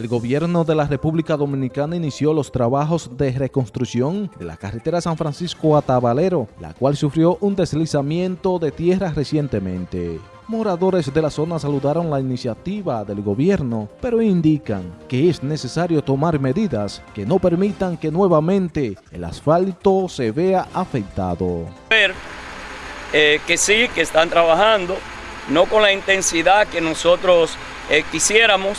El gobierno de la República Dominicana inició los trabajos de reconstrucción de la carretera San Francisco a Tabalero, la cual sufrió un deslizamiento de tierra recientemente. Moradores de la zona saludaron la iniciativa del gobierno, pero indican que es necesario tomar medidas que no permitan que nuevamente el asfalto se vea afectado. Ver eh, que sí, que están trabajando, no con la intensidad que nosotros eh, quisiéramos,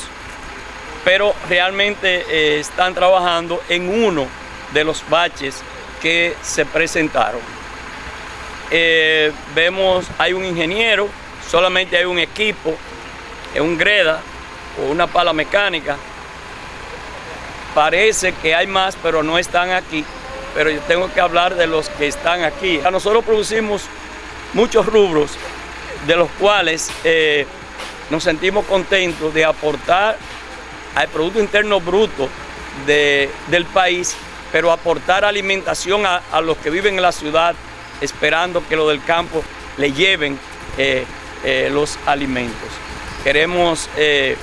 pero realmente eh, están trabajando en uno de los baches que se presentaron. Eh, vemos, hay un ingeniero, solamente hay un equipo, un greda o una pala mecánica. Parece que hay más, pero no están aquí. Pero yo tengo que hablar de los que están aquí. Nosotros producimos muchos rubros, de los cuales eh, nos sentimos contentos de aportar al Producto Interno Bruto del país, pero aportar alimentación a, los que viven en la ciudad, esperando que los del campo le lleven eh, eh, los alimentos. Queremos eh,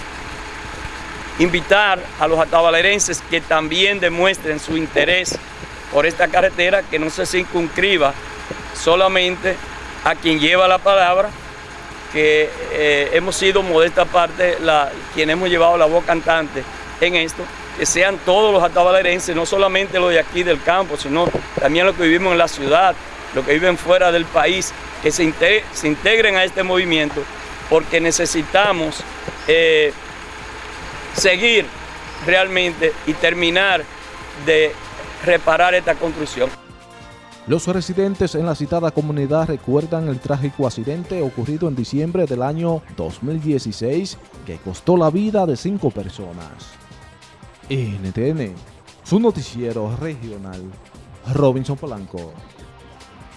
invitar a los atabalerenses que también demuestren su interés por esta carretera, que no se circunscriba solamente a quien lleva la palabra, que eh, hemos sido modesta parte la, quienes hemos llevado la voz cantante en esto, que sean todos los atabalerenses, no solamente los de aquí del campo, sino también los que vivimos en la ciudad, los que viven fuera del país, que se, integren a este movimiento, porque necesitamos eh, seguir realmente y terminar de reparar esta construcción. Los residentes en la citada comunidad recuerdan el trágico accidente ocurrido en diciembre del año 2016 que costó la vida de cinco personas. NTN, su noticiero regional, Robinson Polanco.